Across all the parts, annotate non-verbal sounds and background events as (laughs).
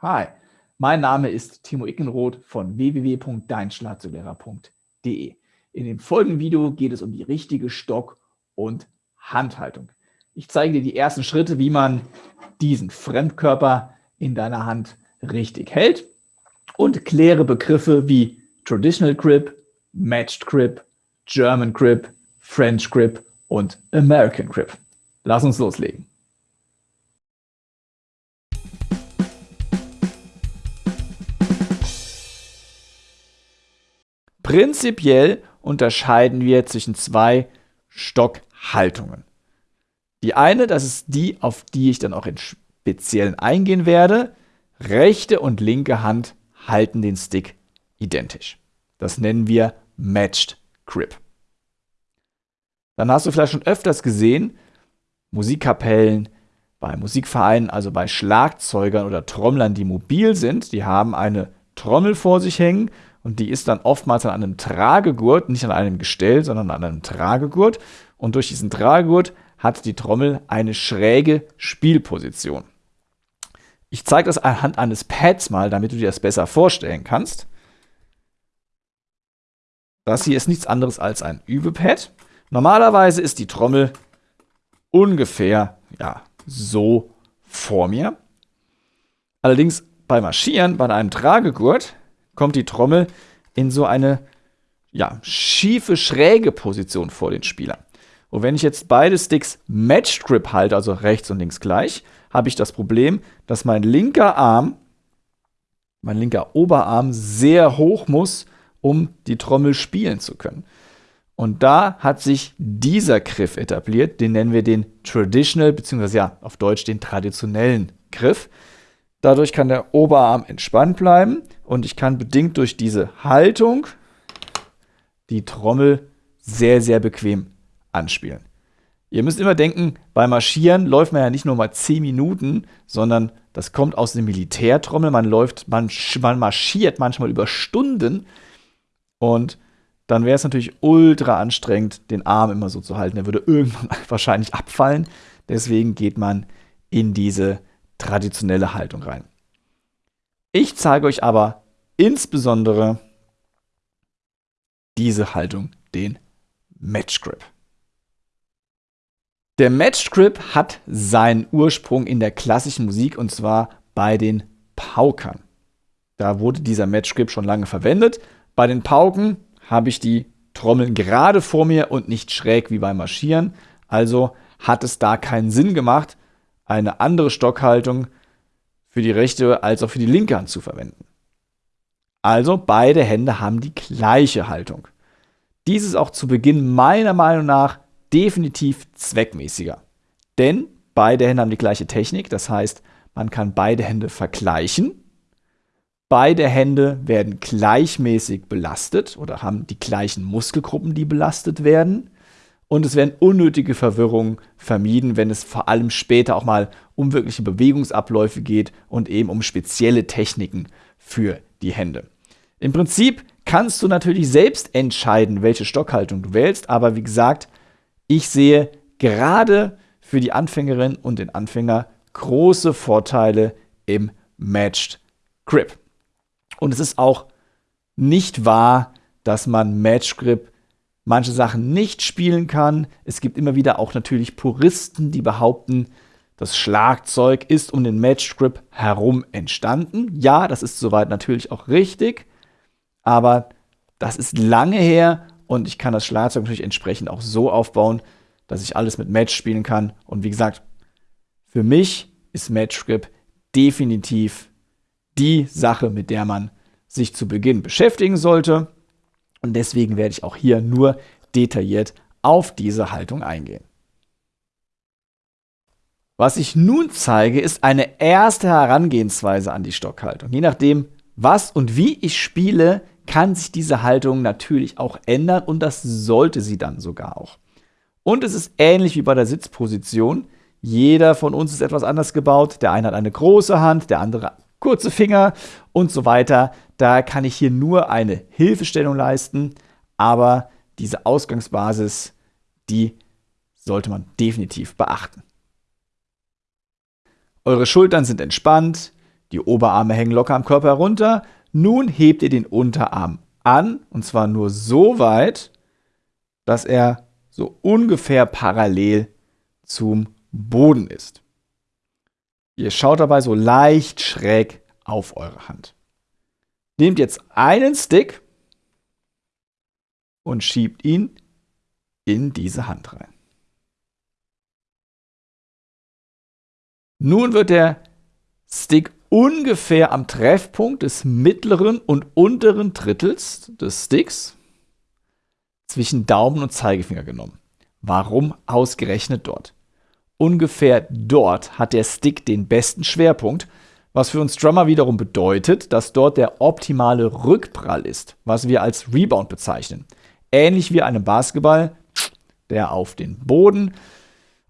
Hi, mein Name ist Timo Ickenroth von www.deinschlagzeuglehrer.de. In dem folgenden Video geht es um die richtige Stock- und Handhaltung. Ich zeige dir die ersten Schritte, wie man diesen Fremdkörper in deiner Hand richtig hält und kläre Begriffe wie Traditional Grip, Matched Grip, German Grip, French Grip und American Grip. Lass uns loslegen. Prinzipiell unterscheiden wir zwischen zwei Stockhaltungen. Die eine, das ist die, auf die ich dann auch in Speziellen eingehen werde. Rechte und linke Hand halten den Stick identisch. Das nennen wir Matched Grip. Dann hast du vielleicht schon öfters gesehen, Musikkapellen, bei Musikvereinen, also bei Schlagzeugern oder Trommlern, die mobil sind, die haben eine Trommel vor sich hängen und die ist dann oftmals an einem Tragegurt, nicht an einem Gestell, sondern an einem Tragegurt. Und durch diesen Tragegurt hat die Trommel eine schräge Spielposition. Ich zeige das anhand eines Pads mal, damit du dir das besser vorstellen kannst. Das hier ist nichts anderes als ein Übepad. Normalerweise ist die Trommel ungefähr ja, so vor mir. Allerdings beim Marschieren, bei einem Tragegurt, kommt die Trommel in so eine ja, schiefe, schräge Position vor den Spieler. Und wenn ich jetzt beide Sticks Matched Grip halte, also rechts und links gleich, habe ich das Problem, dass mein linker Arm, mein linker Oberarm sehr hoch muss, um die Trommel spielen zu können. Und da hat sich dieser Griff etabliert, den nennen wir den Traditional, beziehungsweise ja, auf Deutsch den traditionellen Griff. Dadurch kann der Oberarm entspannt bleiben und ich kann bedingt durch diese Haltung die Trommel sehr, sehr bequem anspielen. Ihr müsst immer denken, beim Marschieren läuft man ja nicht nur mal 10 Minuten, sondern das kommt aus dem Militärtrommel. Man läuft, man, man marschiert manchmal über Stunden und dann wäre es natürlich ultra anstrengend, den Arm immer so zu halten. Er würde irgendwann (laughs) wahrscheinlich abfallen. Deswegen geht man in diese traditionelle Haltung rein. Ich zeige euch aber insbesondere diese Haltung, den Match Grip. Der Match Grip hat seinen Ursprung in der klassischen Musik und zwar bei den Paukern. Da wurde dieser Match Grip schon lange verwendet. Bei den Pauken habe ich die Trommeln gerade vor mir und nicht schräg wie beim Marschieren. Also hat es da keinen Sinn gemacht, eine andere Stockhaltung für die rechte als auch für die linke Hand zu verwenden. Also beide Hände haben die gleiche Haltung. Dies ist auch zu Beginn meiner Meinung nach definitiv zweckmäßiger. Denn beide Hände haben die gleiche Technik, das heißt, man kann beide Hände vergleichen. Beide Hände werden gleichmäßig belastet oder haben die gleichen Muskelgruppen, die belastet werden und es werden unnötige Verwirrungen vermieden, wenn es vor allem später auch mal um wirkliche Bewegungsabläufe geht und eben um spezielle Techniken für die Hände. Im Prinzip kannst du natürlich selbst entscheiden, welche Stockhaltung du wählst, aber wie gesagt, ich sehe gerade für die Anfängerin und den Anfänger große Vorteile im Matched Grip. Und es ist auch nicht wahr, dass man Match Grip manche Sachen nicht spielen kann. Es gibt immer wieder auch natürlich Puristen, die behaupten, das Schlagzeug ist um den Match Grip herum entstanden. Ja, das ist soweit natürlich auch richtig, aber das ist lange her und ich kann das Schlagzeug natürlich entsprechend auch so aufbauen, dass ich alles mit Match spielen kann. Und wie gesagt, für mich ist Match Grip definitiv die Sache, mit der man sich zu Beginn beschäftigen sollte. Und deswegen werde ich auch hier nur detailliert auf diese Haltung eingehen. Was ich nun zeige, ist eine erste Herangehensweise an die Stockhaltung. Je nachdem, was und wie ich spiele, kann sich diese Haltung natürlich auch ändern und das sollte sie dann sogar auch. Und es ist ähnlich wie bei der Sitzposition. Jeder von uns ist etwas anders gebaut. Der eine hat eine große Hand, der andere kurze Finger und so weiter. Da kann ich hier nur eine Hilfestellung leisten, aber diese Ausgangsbasis, die sollte man definitiv beachten. Eure Schultern sind entspannt, Die Oberarme hängen locker am Körper herunter. Nun hebt ihr den Unterarm an, und zwar nur so weit, dass er so ungefähr parallel zum Boden ist. Ihr schaut dabei so leicht schräg auf eure Hand. Nehmt jetzt einen Stick und schiebt ihn in diese Hand rein. Nun wird der Stick ungefähr am Treffpunkt des mittleren und unteren Drittels des Sticks zwischen Daumen und Zeigefinger genommen. Warum ausgerechnet dort? Ungefähr dort hat der Stick den besten Schwerpunkt, was für uns Drummer wiederum bedeutet, dass dort der optimale Rückprall ist, was wir als Rebound bezeichnen. Ähnlich wie einem Basketball, der auf den Boden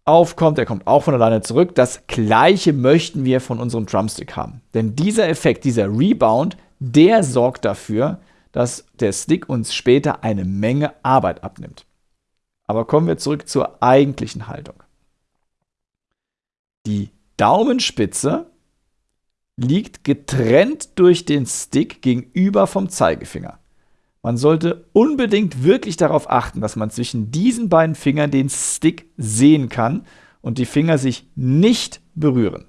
aufkommt, der kommt auch von alleine zurück. Das gleiche möchten wir von unserem Drumstick haben. Denn dieser Effekt, dieser Rebound, der sorgt dafür, dass der Stick uns später eine Menge Arbeit abnimmt. Aber kommen wir zurück zur eigentlichen Haltung. Die Daumenspitze liegt getrennt durch den Stick gegenüber vom Zeigefinger. Man sollte unbedingt wirklich darauf achten, dass man zwischen diesen beiden Fingern den Stick sehen kann und die Finger sich nicht berühren.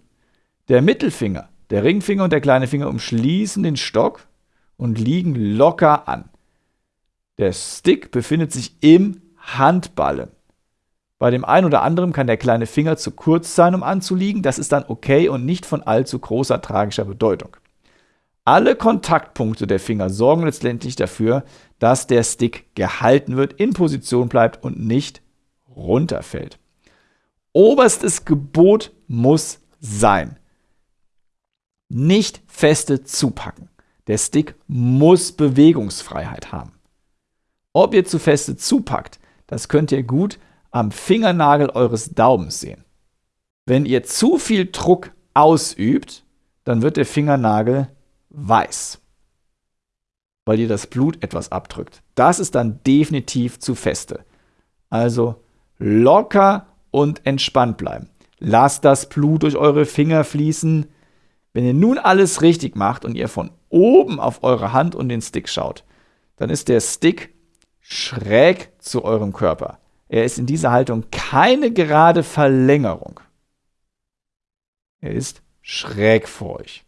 Der Mittelfinger, der Ringfinger und der kleine Finger umschließen den Stock und liegen locker an. Der Stick befindet sich im Handballen. Bei dem einen oder anderen kann der kleine Finger zu kurz sein, um anzuliegen. Das ist dann okay und nicht von allzu großer tragischer Bedeutung. Alle Kontaktpunkte der Finger sorgen letztendlich dafür, dass der Stick gehalten wird, in Position bleibt und nicht runterfällt. Oberstes Gebot muss sein. Nicht feste zupacken. Der Stick muss Bewegungsfreiheit haben. Ob ihr zu feste zupackt, das könnt ihr gut am Fingernagel eures Daumens sehen. Wenn ihr zu viel Druck ausübt, dann wird der Fingernagel weiß, weil ihr das Blut etwas abdrückt. Das ist dann definitiv zu feste. Also locker und entspannt bleiben. Lasst das Blut durch eure Finger fließen. Wenn ihr nun alles richtig macht und ihr von oben auf eure Hand und den Stick schaut, dann ist der Stick schräg zu eurem Körper. Er ist in dieser Haltung keine gerade Verlängerung. Er ist schräg vor euch.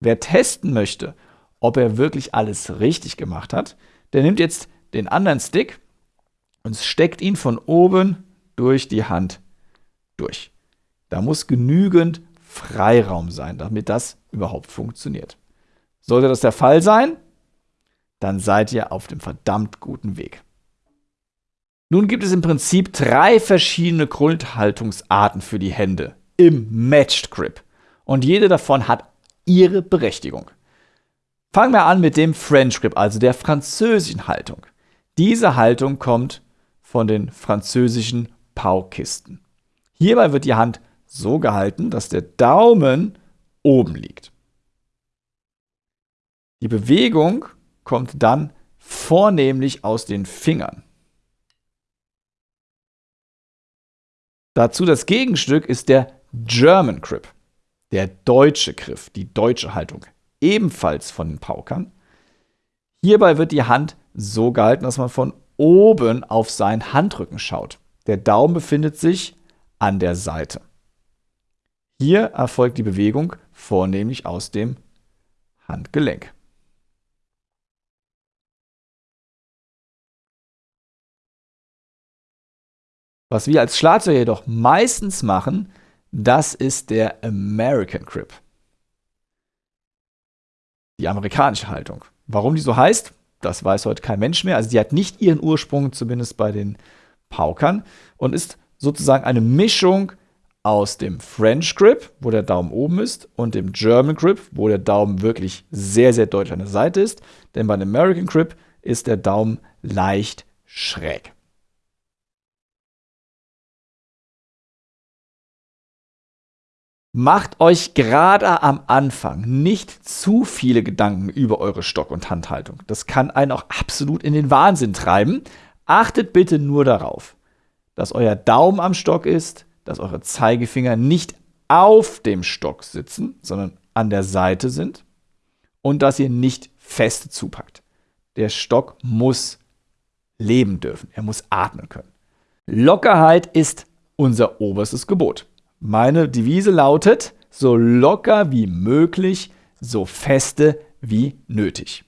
Wer testen möchte, ob er wirklich alles richtig gemacht hat, der nimmt jetzt den anderen Stick und steckt ihn von oben durch die Hand durch. Da muss genügend Freiraum sein, damit das überhaupt funktioniert. Sollte das der Fall sein, dann seid ihr auf dem verdammt guten Weg. Nun gibt es im Prinzip drei verschiedene Grundhaltungsarten für die Hände im Matched Grip. Und jede davon hat ihre Berechtigung. Fangen wir an mit dem French Grip, also der französischen Haltung. Diese Haltung kommt von den französischen Paukisten. Hierbei wird die Hand so gehalten, dass der Daumen oben liegt. Die Bewegung kommt dann vornehmlich aus den Fingern. Dazu das Gegenstück ist der German Grip der deutsche Griff, die deutsche Haltung, ebenfalls von den Paukern. Hierbei wird die Hand so gehalten, dass man von oben auf seinen Handrücken schaut. Der Daumen befindet sich an der Seite. Hier erfolgt die Bewegung vornehmlich aus dem Handgelenk. Was wir als Schlagzeuger jedoch meistens machen, das ist der American Grip. Die amerikanische Haltung. Warum die so heißt, das weiß heute kein Mensch mehr. Also die hat nicht ihren Ursprung, zumindest bei den Paukern, und ist sozusagen eine Mischung aus dem French Grip, wo der Daumen oben ist, und dem German Grip, wo der Daumen wirklich sehr, sehr deutlich an der Seite ist. Denn bei dem American Grip ist der Daumen leicht schräg. Macht euch gerade am Anfang nicht zu viele Gedanken über eure Stock- und Handhaltung. Das kann einen auch absolut in den Wahnsinn treiben. Achtet bitte nur darauf, dass euer Daumen am Stock ist, dass eure Zeigefinger nicht auf dem Stock sitzen, sondern an der Seite sind und dass ihr nicht fest zupackt. Der Stock muss leben dürfen, er muss atmen können. Lockerheit ist unser oberstes Gebot. Meine Devise lautet, so locker wie möglich, so feste wie nötig.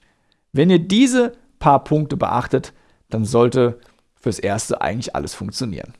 Wenn ihr diese paar Punkte beachtet, dann sollte fürs Erste eigentlich alles funktionieren.